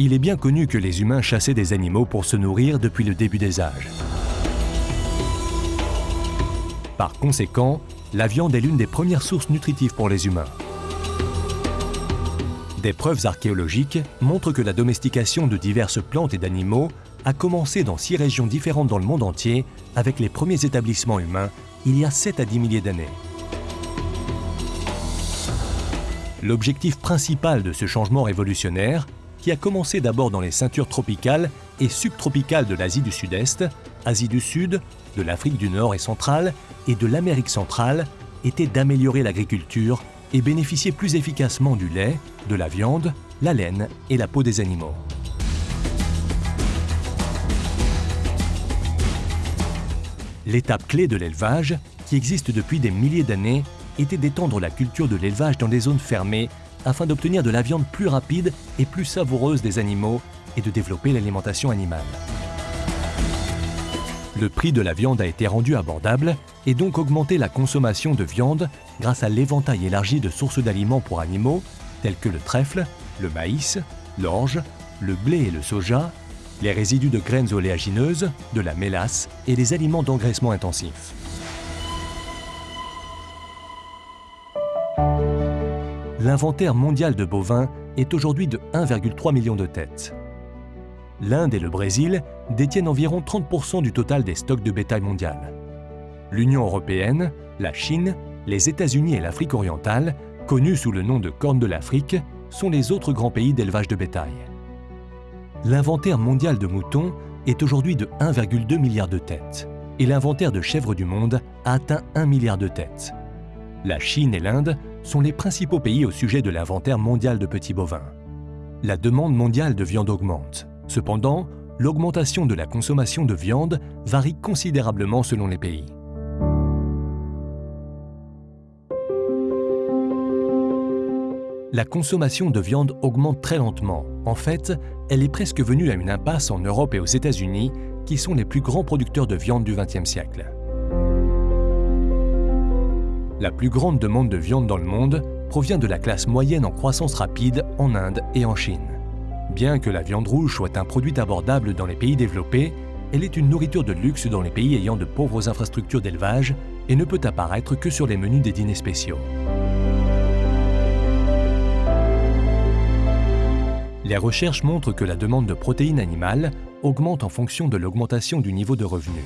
Il est bien connu que les humains chassaient des animaux pour se nourrir depuis le début des âges. Par conséquent, la viande est l'une des premières sources nutritives pour les humains. Des preuves archéologiques montrent que la domestication de diverses plantes et d'animaux a commencé dans six régions différentes dans le monde entier avec les premiers établissements humains il y a 7 à 10 milliers d'années. L'objectif principal de ce changement révolutionnaire, qui a commencé d'abord dans les ceintures tropicales et subtropicales de l'Asie du Sud-Est, Asie du Sud, de l'Afrique du Nord et centrale et de l'Amérique centrale, était d'améliorer l'agriculture et bénéficier plus efficacement du lait, de la viande, la laine et la peau des animaux. L'étape clé de l'élevage, qui existe depuis des milliers d'années, était d'étendre la culture de l'élevage dans des zones fermées afin d'obtenir de la viande plus rapide et plus savoureuse des animaux et de développer l'alimentation animale. Le prix de la viande a été rendu abordable et donc augmenté la consommation de viande grâce à l'éventail élargi de sources d'aliments pour animaux tels que le trèfle, le maïs, l'orge, le blé et le soja, les résidus de graines oléagineuses, de la mélasse et les aliments d'engraissement intensif. L'inventaire mondial de bovins est aujourd'hui de 1,3 million de têtes. L'Inde et le Brésil détiennent environ 30% du total des stocks de bétail mondial. L'Union européenne, la Chine, les États-Unis et l'Afrique orientale, connus sous le nom de Corne de l'Afrique, sont les autres grands pays d'élevage de bétail. L'inventaire mondial de moutons est aujourd'hui de 1,2 milliard de têtes et l'inventaire de chèvres du monde a atteint 1 milliard de têtes. La Chine et l'Inde sont les principaux pays au sujet de l'inventaire mondial de petits bovins. La demande mondiale de viande augmente. Cependant, l'augmentation de la consommation de viande varie considérablement selon les pays. La consommation de viande augmente très lentement. En fait, elle est presque venue à une impasse en Europe et aux États-Unis, qui sont les plus grands producteurs de viande du XXe siècle. La plus grande demande de viande dans le monde provient de la classe moyenne en croissance rapide en Inde et en Chine. Bien que la viande rouge soit un produit abordable dans les pays développés, elle est une nourriture de luxe dans les pays ayant de pauvres infrastructures d'élevage et ne peut apparaître que sur les menus des dîners spéciaux. Les recherches montrent que la demande de protéines animales augmente en fonction de l'augmentation du niveau de revenus,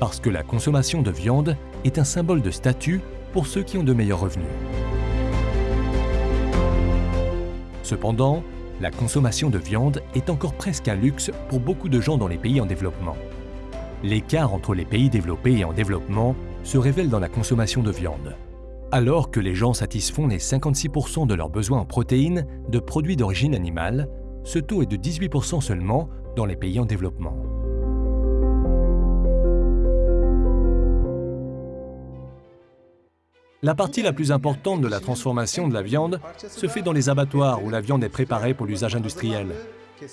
parce que la consommation de viande est un symbole de statut pour ceux qui ont de meilleurs revenus. Cependant, la consommation de viande est encore presque un luxe pour beaucoup de gens dans les pays en développement. L'écart entre les pays développés et en développement se révèle dans la consommation de viande. Alors que les gens satisfont les 56% de leurs besoins en protéines de produits d'origine animale, ce taux est de 18% seulement dans les pays en développement. La partie la plus importante de la transformation de la viande se fait dans les abattoirs où la viande est préparée pour l'usage industriel.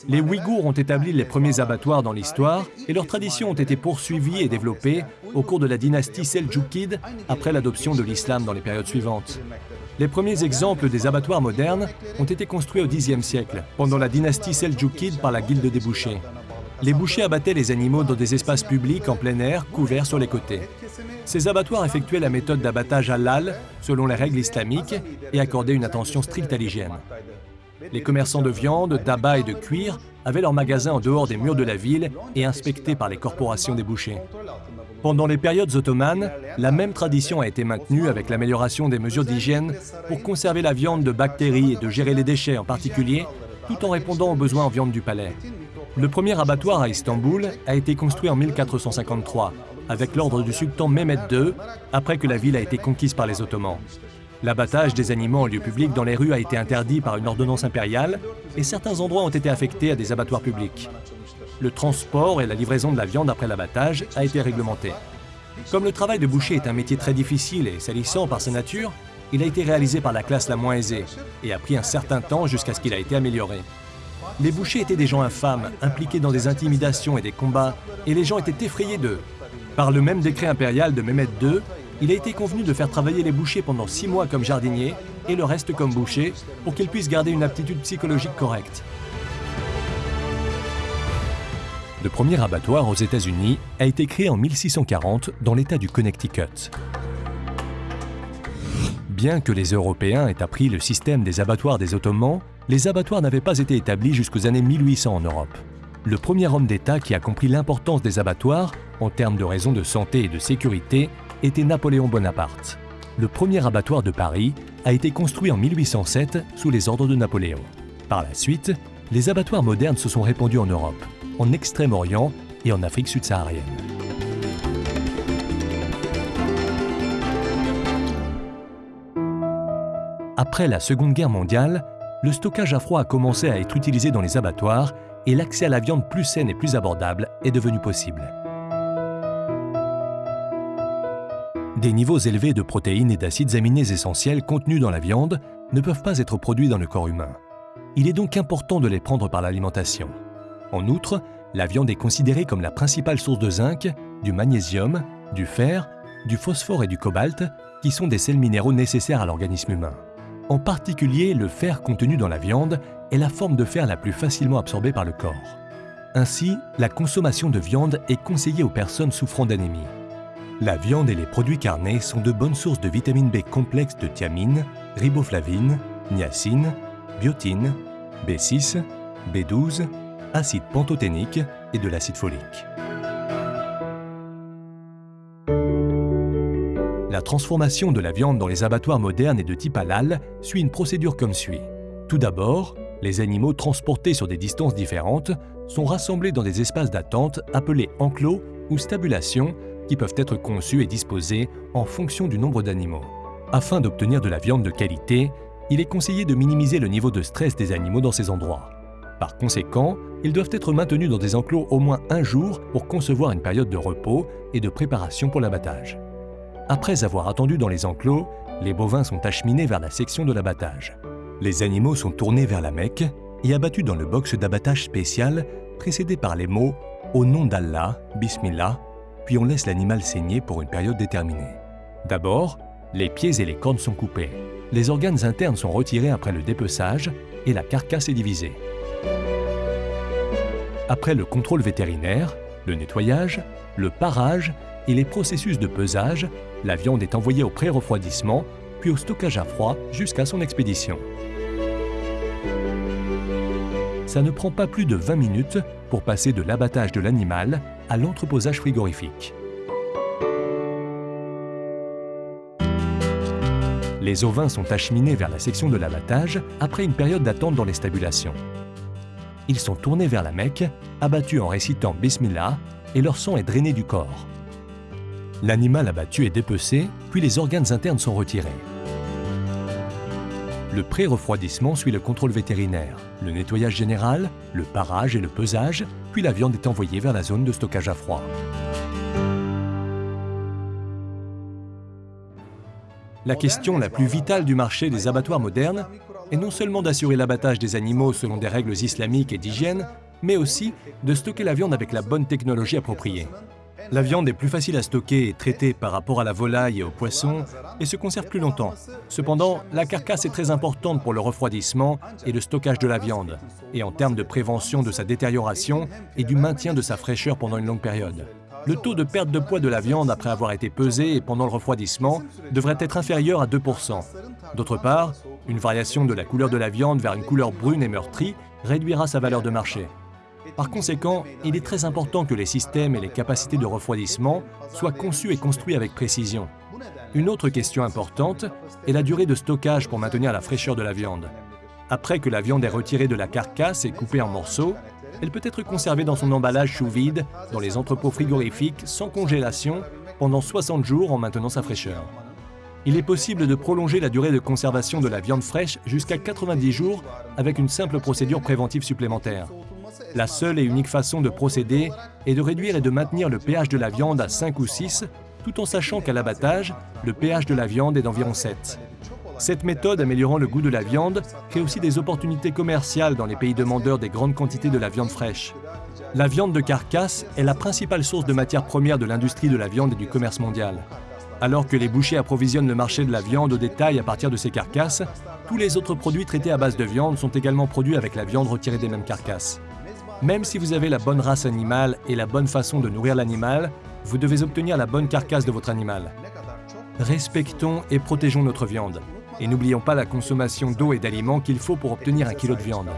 Les Ouïghours ont établi les premiers abattoirs dans l'histoire et leurs traditions ont été poursuivies et développées au cours de la dynastie Seljukide après l'adoption de l'islam dans les périodes suivantes. Les premiers exemples des abattoirs modernes ont été construits au Xe siècle, pendant la dynastie Seljukide par la guilde des bouchers. Les bouchers abattaient les animaux dans des espaces publics en plein air, couverts sur les côtés. Ces abattoirs effectuaient la méthode d'abattage halal selon les règles islamiques et accordaient une attention stricte à l'hygiène. Les commerçants de viande, d'abat et de cuir avaient leurs magasins en dehors des murs de la ville et inspectés par les corporations des bouchers. Pendant les périodes ottomanes, la même tradition a été maintenue avec l'amélioration des mesures d'hygiène pour conserver la viande de bactéries et de gérer les déchets en particulier, tout en répondant aux besoins en viande du palais. Le premier abattoir à Istanbul a été construit en 1453 avec l'ordre du sultan Mehmed II, après que la ville a été conquise par les Ottomans. L'abattage des animaux en lieu public dans les rues a été interdit par une ordonnance impériale et certains endroits ont été affectés à des abattoirs publics. Le transport et la livraison de la viande après l'abattage a été réglementé. Comme le travail de boucher est un métier très difficile et salissant par sa nature, il a été réalisé par la classe la moins aisée et a pris un certain temps jusqu'à ce qu'il a été amélioré. Les bouchers étaient des gens infâmes, impliqués dans des intimidations et des combats, et les gens étaient effrayés d'eux. Par le même décret impérial de Mehmed II, il a été convenu de faire travailler les bouchers pendant six mois comme jardiniers et le reste comme bouchers pour qu'ils puissent garder une aptitude psychologique correcte. Le premier abattoir aux États-Unis a été créé en 1640 dans l'État du Connecticut. Bien que les Européens aient appris le système des abattoirs des Ottomans, les abattoirs n'avaient pas été établis jusqu'aux années 1800 en Europe. Le premier homme d'État qui a compris l'importance des abattoirs, en termes de raisons de santé et de sécurité, était Napoléon Bonaparte. Le premier abattoir de Paris a été construit en 1807 sous les ordres de Napoléon. Par la suite, les abattoirs modernes se sont répandus en Europe, en Extrême-Orient et en Afrique subsaharienne. Après la Seconde Guerre mondiale, le stockage à froid a commencé à être utilisé dans les abattoirs et l'accès à la viande plus saine et plus abordable est devenu possible. Des niveaux élevés de protéines et d'acides aminés essentiels contenus dans la viande ne peuvent pas être produits dans le corps humain. Il est donc important de les prendre par l'alimentation. En outre, la viande est considérée comme la principale source de zinc, du magnésium, du fer, du phosphore et du cobalt, qui sont des sels minéraux nécessaires à l'organisme humain. En particulier, le fer contenu dans la viande est la forme de fer la plus facilement absorbée par le corps. Ainsi, la consommation de viande est conseillée aux personnes souffrant d'anémie. La viande et les produits carnés sont de bonnes sources de vitamine B complexe de thiamine, riboflavine, niacine, biotine, B6, B12, acide pantothénique et de l'acide folique. La transformation de la viande dans les abattoirs modernes et de type halal suit une procédure comme suit. Tout d'abord, les animaux transportés sur des distances différentes sont rassemblés dans des espaces d'attente appelés enclos ou stabulation qui peuvent être conçus et disposés en fonction du nombre d'animaux. Afin d'obtenir de la viande de qualité, il est conseillé de minimiser le niveau de stress des animaux dans ces endroits. Par conséquent, ils doivent être maintenus dans des enclos au moins un jour pour concevoir une période de repos et de préparation pour l'abattage. Après avoir attendu dans les enclos, les bovins sont acheminés vers la section de l'abattage. Les animaux sont tournés vers la Mecque et abattus dans le box d'abattage spécial précédé par les mots « Au nom d'Allah, Bismillah », puis on laisse l'animal saigner pour une période déterminée. D'abord, les pieds et les cornes sont coupés. Les organes internes sont retirés après le dépeçage et la carcasse est divisée. Après le contrôle vétérinaire, le nettoyage, le parage et les processus de pesage, la viande est envoyée au pré-refroidissement, puis au stockage à froid jusqu'à son expédition. Ça ne prend pas plus de 20 minutes pour passer de l'abattage de l'animal à l'entreposage frigorifique. Les ovins sont acheminés vers la section de l'abattage après une période d'attente dans les stabulations. Ils sont tournés vers la Mecque, abattus en récitant Bismillah, et leur sang est drainé du corps. L'animal abattu est dépecé, puis les organes internes sont retirés. Le pré-refroidissement suit le contrôle vétérinaire, le nettoyage général, le parage et le pesage, puis la viande est envoyée vers la zone de stockage à froid. La question la plus vitale du marché des abattoirs modernes est non seulement d'assurer l'abattage des animaux selon des règles islamiques et d'hygiène, mais aussi de stocker la viande avec la bonne technologie appropriée. La viande est plus facile à stocker et traiter par rapport à la volaille et au poisson et se conserve plus longtemps. Cependant, la carcasse est très importante pour le refroidissement et le stockage de la viande, et en termes de prévention de sa détérioration et du maintien de sa fraîcheur pendant une longue période. Le taux de perte de poids de la viande après avoir été pesée et pendant le refroidissement devrait être inférieur à 2%. D'autre part, une variation de la couleur de la viande vers une couleur brune et meurtrie réduira sa valeur de marché. Par conséquent, il est très important que les systèmes et les capacités de refroidissement soient conçus et construits avec précision. Une autre question importante est la durée de stockage pour maintenir la fraîcheur de la viande. Après que la viande est retirée de la carcasse et coupée en morceaux, elle peut être conservée dans son emballage sous vide dans les entrepôts frigorifiques sans congélation pendant 60 jours en maintenant sa fraîcheur. Il est possible de prolonger la durée de conservation de la viande fraîche jusqu'à 90 jours avec une simple procédure préventive supplémentaire. La seule et unique façon de procéder est de réduire et de maintenir le pH de la viande à 5 ou 6, tout en sachant qu'à l'abattage, le pH de la viande est d'environ 7. Cette méthode améliorant le goût de la viande crée aussi des opportunités commerciales dans les pays demandeurs des grandes quantités de la viande fraîche. La viande de carcasse est la principale source de matières premières de l'industrie de la viande et du commerce mondial. Alors que les bouchers approvisionnent le marché de la viande au détail à partir de ces carcasses, tous les autres produits traités à base de viande sont également produits avec la viande retirée des mêmes carcasses. Même si vous avez la bonne race animale et la bonne façon de nourrir l'animal, vous devez obtenir la bonne carcasse de votre animal. Respectons et protégeons notre viande. Et n'oublions pas la consommation d'eau et d'aliments qu'il faut pour obtenir un kilo de viande.